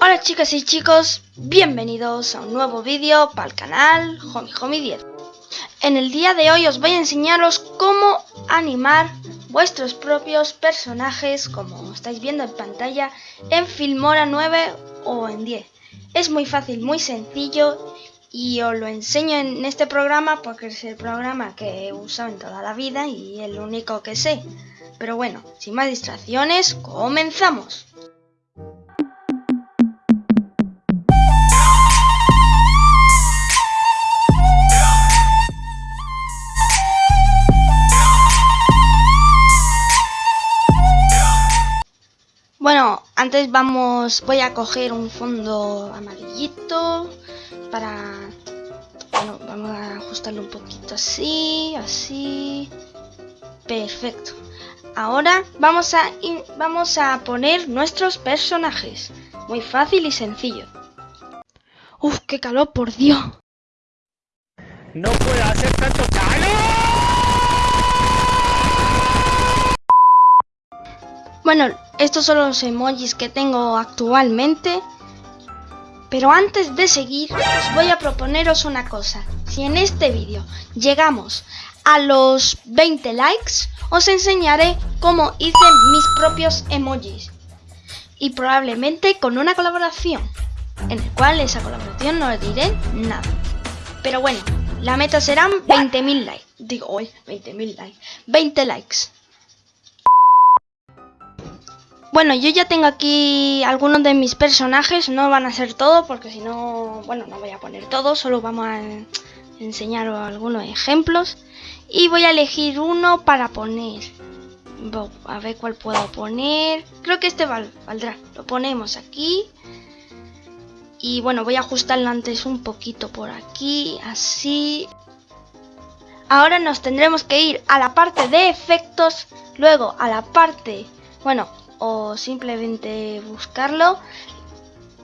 Hola chicas y chicos, bienvenidos a un nuevo vídeo para el canal Homie Homie 10 En el día de hoy os voy a enseñaros cómo animar vuestros propios personajes como estáis viendo en pantalla en Filmora 9 o en 10 Es muy fácil, muy sencillo y os lo enseño en este programa porque es el programa que he usado en toda la vida y el único que sé. Pero bueno, sin más distracciones, comenzamos Bueno, antes vamos, voy a coger un fondo amarillito para, bueno, vamos a ajustarlo un poquito así, así, perfecto. Ahora vamos a, vamos a poner nuestros personajes, muy fácil y sencillo. Uf, qué calor, por Dios. No puede hacer tanto calor. Bueno, estos son los emojis que tengo actualmente. Pero antes de seguir, os voy a proponeros una cosa. Si en este vídeo llegamos a los 20 likes, os enseñaré cómo hice mis propios emojis. Y probablemente con una colaboración, en el cual esa colaboración no le diré nada. Pero bueno, la meta serán 20.000 likes. Digo, hoy 20.000 likes. 20 likes. Bueno, yo ya tengo aquí algunos de mis personajes, no van a ser todos porque si no, bueno, no voy a poner todos, solo vamos a enseñar algunos ejemplos. Y voy a elegir uno para poner. A ver cuál puedo poner. Creo que este valdrá. Lo ponemos aquí. Y bueno, voy a ajustarlo antes un poquito por aquí, así. Ahora nos tendremos que ir a la parte de efectos, luego a la parte, bueno, o simplemente buscarlo,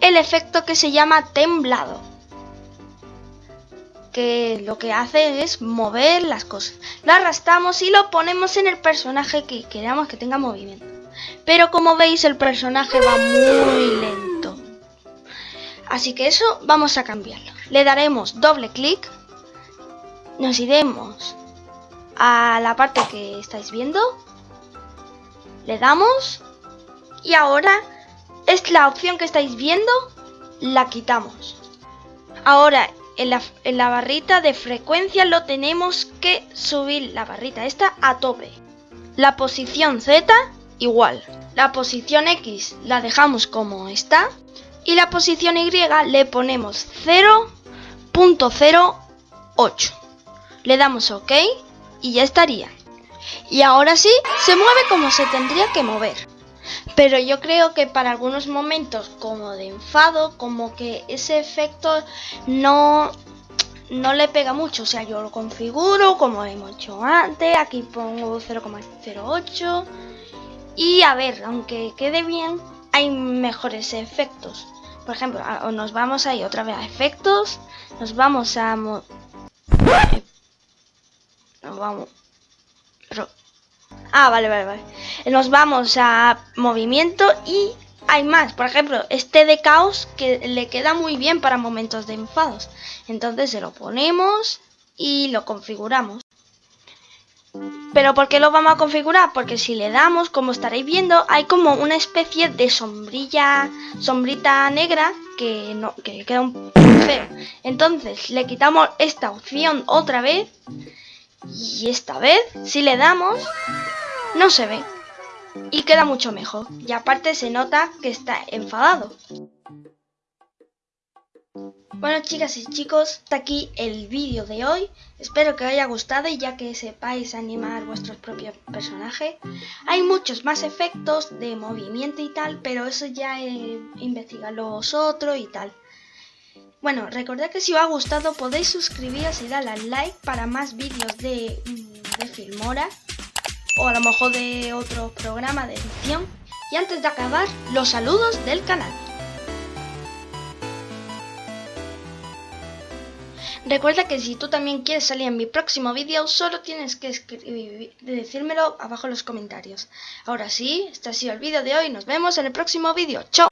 el efecto que se llama temblado. Que lo que hace es mover las cosas. Lo arrastramos y lo ponemos en el personaje que queramos que tenga movimiento. Pero como veis el personaje va muy lento. Así que eso vamos a cambiarlo. Le daremos doble clic. Nos iremos a la parte que estáis viendo. Le damos y ahora es la opción que estáis viendo, la quitamos. Ahora en la, barrita de frecuencia lo tenemos que subir la barrita esta a tope. La posición Z igual. La posición X la dejamos como está. Y la posición Y le ponemos 0.08. Le damos OK y ya estaría. Y ahora sí, se mueve como se tendría que mover. Pero yo creo que para algunos momentos como de enfado, como que ese efecto no, no le pega mucho. O sea, yo lo configuro como hemos hecho antes. Aquí pongo 0,08. Y a ver, aunque quede bien, hay mejores efectos. Por ejemplo, nos vamos ahí otra vez a efectos. Nos vamos a... Nos vamos... Ah, vale, vale, vale. Nos vamos a movimiento y hay más. Por ejemplo, este de caos que le queda muy bien para momentos de enfados. Entonces se lo ponemos y lo configuramos. Pero ¿por qué lo vamos a configurar? Porque si le damos, como estaréis viendo, hay como una especie de sombrilla, sombrita negra que, no, que queda un feo. Entonces le quitamos esta opción otra vez y esta vez, si le damos, no se ve y queda mucho mejor. Y aparte se nota que está enfadado. Bueno chicas y chicos, hasta aquí el vídeo de hoy. Espero que os haya gustado y ya que sepáis animar vuestros propios personajes. Hay muchos más efectos de movimiento y tal, pero eso ya eh, investigadlo vosotros y tal. Bueno, recordad que si os ha gustado podéis suscribiros y darle al like para más vídeos de, mm, de Filmora o a lo mejor de otro programa de edición. Y antes de acabar, los saludos del canal. Recuerda que si tú también quieres salir en mi próximo vídeo, solo tienes que decírmelo abajo en los comentarios. Ahora sí, este ha sido el vídeo de hoy, nos vemos en el próximo vídeo. ¡Chao!